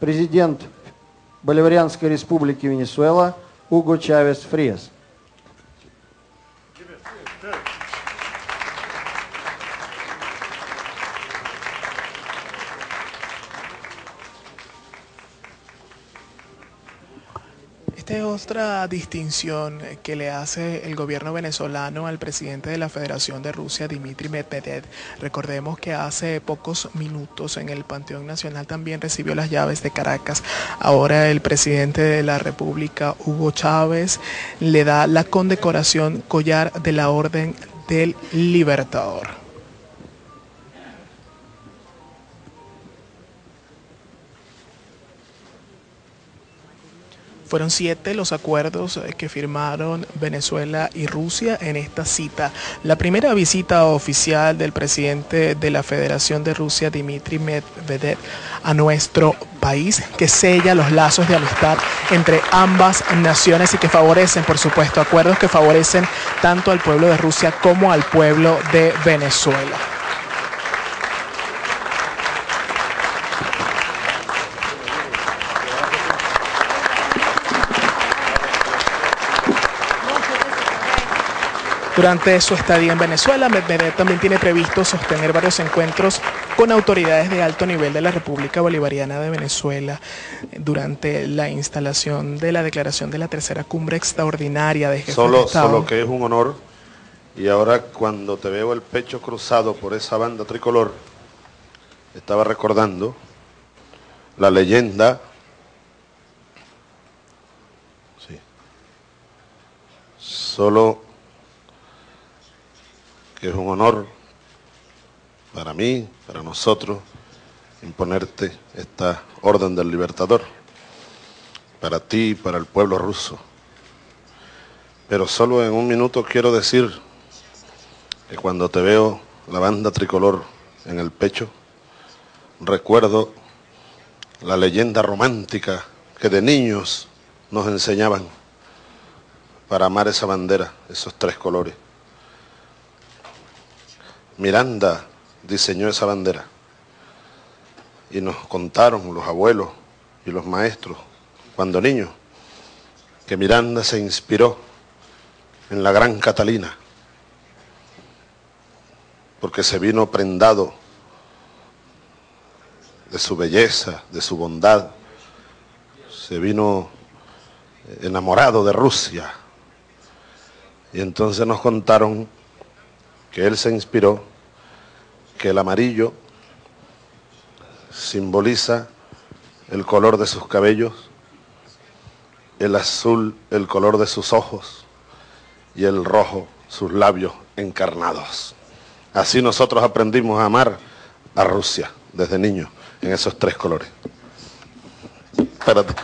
президент Боливарианской республики Венесуэла Уго Чавес Фриес. Esta es otra distinción que le hace el gobierno venezolano al presidente de la Federación de Rusia, Dmitry Medvedev. Recordemos que hace pocos minutos en el Panteón Nacional también recibió las llaves de Caracas. Ahora el presidente de la República, Hugo Chávez, le da la condecoración collar de la Orden del Libertador. Fueron siete los acuerdos eh, que firmaron Venezuela y Rusia en esta cita. La primera visita oficial del presidente de la Federación de Rusia, Dmitry Medvedev, a nuestro país, que sella los lazos de amistad entre ambas naciones y que favorecen, por supuesto, acuerdos que favorecen tanto al pueblo de Rusia como al pueblo de Venezuela. Durante su estadía en Venezuela, Medvedev también tiene previsto sostener varios encuentros con autoridades de alto nivel de la República Bolivariana de Venezuela durante la instalación de la declaración de la tercera cumbre extraordinaria de jefes solo, de Estado. Solo que es un honor. Y ahora cuando te veo el pecho cruzado por esa banda tricolor, estaba recordando la leyenda. Sí, solo es un honor para mí, para nosotros, imponerte esta orden del libertador, para ti y para el pueblo ruso. Pero solo en un minuto quiero decir que cuando te veo la banda tricolor en el pecho, recuerdo la leyenda romántica que de niños nos enseñaban para amar esa bandera, esos tres colores. Miranda diseñó esa bandera y nos contaron los abuelos y los maestros cuando niños que Miranda se inspiró en la gran Catalina porque se vino prendado de su belleza, de su bondad, se vino enamorado de Rusia. Y entonces nos contaron que él se inspiró, que el amarillo simboliza el color de sus cabellos, el azul el color de sus ojos y el rojo sus labios encarnados. Así nosotros aprendimos a amar a Rusia desde niños en esos tres colores. Espérate.